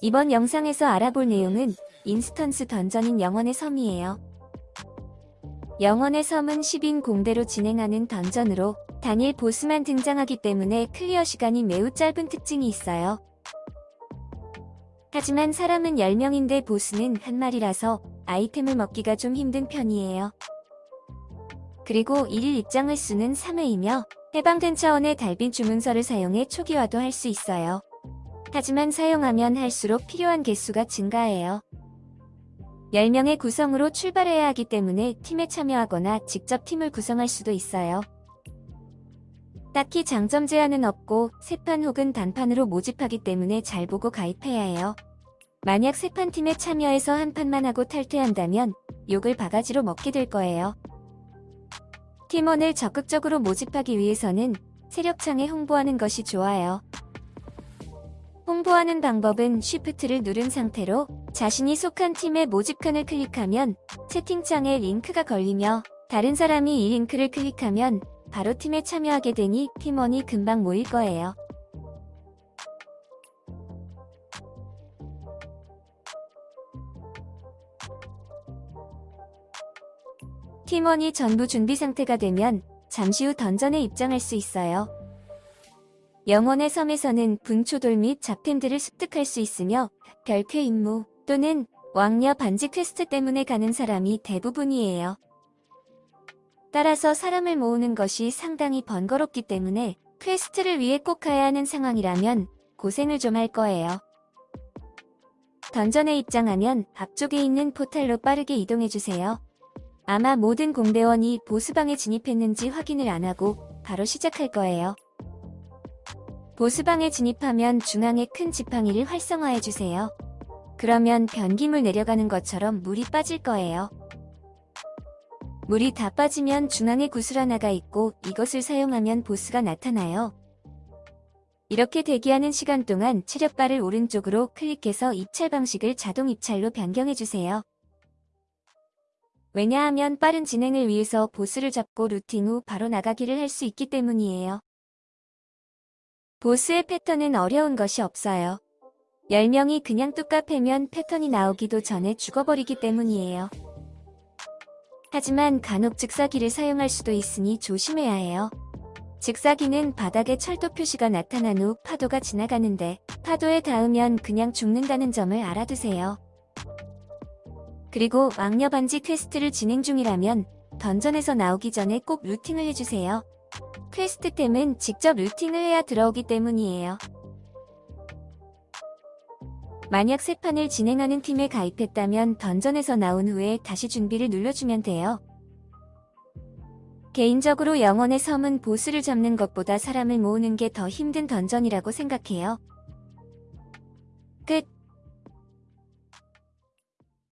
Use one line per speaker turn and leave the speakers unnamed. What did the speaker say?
이번 영상에서 알아볼 내용은 instance 던전인 영원의 섬이에요. 영원의 섬은 10인 공대로 진행하는 던전으로 단일 보스만 등장하기 때문에 clear 시간이 매우 짧은 특징이 있어요. 하지만 사람은 10명인데 보스는 한 마리라서 아이템을 먹기가 좀 힘든 편이에요. 그리고 1일 입장 횟수는 3회이며 해방된 차원의 달빈 주문서를 사용해 초기화도 할 수 있어요. 하지만 사용하면 할수록 필요한 개수가 증가해요. 10명의 구성으로 출발해야 하기 때문에 팀에 참여하거나 직접 팀을 구성할 수도 있어요. 딱히 장점 제한은 없고 세판 혹은 단판으로 모집하기 때문에 잘 보고 가입해야 해요. 만약 세판 팀에 참여해서 한 판만 하고 탈퇴한다면 욕을 바가지로 먹게 될 거예요. 팀원을 적극적으로 모집하기 위해서는 세력창에 홍보하는 것이 좋아요. 홍보하는 방법은 Shift를 누른 상태로 자신이 속한 팀의 모집칸을 클릭하면 채팅창에 링크가 걸리며 다른 사람이 이 링크를 클릭하면 바로 팀에 참여하게 되니 팀원이 금방 모일 거예요. 팀원이 전부 준비 상태가 되면 잠시 후 던전에 입장할 수 있어요. 영원의 섬에서는 분초돌 및 잡템들을 습득할 수 있으며 별쾌 임무 또는 왕녀 반지 퀘스트 때문에 가는 사람이 대부분이에요. 따라서 사람을 모으는 것이 상당히 번거롭기 때문에 퀘스트를 위해 꼭 가야 하는 상황이라면 고생을 좀 할 거예요. 던전에 입장하면 앞쪽에 있는 포탈로 빠르게 이동해주세요. 아마 모든 공대원이 보스방에 진입했는지 확인을 안하고 바로 시작할 거예요. 보스방에 진입하면 중앙에 큰 지팡이를 활성화해주세요. 그러면 변기물 내려가는 것처럼 물이 빠질 거예요. 물이 다 빠지면 중앙에 구슬 하나가 있고 이것을 사용하면 보스가 나타나요. 이렇게 대기하는 시간 동안 체력바를 오른쪽으로 클릭해서 입찰 방식을 자동 입찰로 변경해주세요. 왜냐하면 빠른 진행을 위해서 보스를 잡고 루팅 후 바로 나가기를 할 수 있기 때문이에요. 보스의 패턴은 어려운 것이 없어요. 10명이 그냥 뚝까 패면 패턴이 나오기도 전에 죽어버리기 때문이에요. 하지만 간혹 즉사기를 사용할 수도 있으니 조심해야 해요. 즉사기는 바닥에 철도 표시가 나타난 후 파도가 지나가는데 파도에 닿으면 그냥 죽는다는 점을 알아두세요. 그리고 왕녀 반지 퀘스트를 진행 중이라면 던전에서 나오기 전에 꼭 looting을 해주세요. 퀘스트템은 직접 looting을 해야 들어오기 때문이에요. 만약 세 판을 진행하는 팀에 가입했다면 던전에서 나온 후에 다시 준비를 눌러주면 돼요. 개인적으로 영원의 섬은 보스를 잡는 것보다 사람을 모으는 게 더 힘든 던전이라고 생각해요. 끝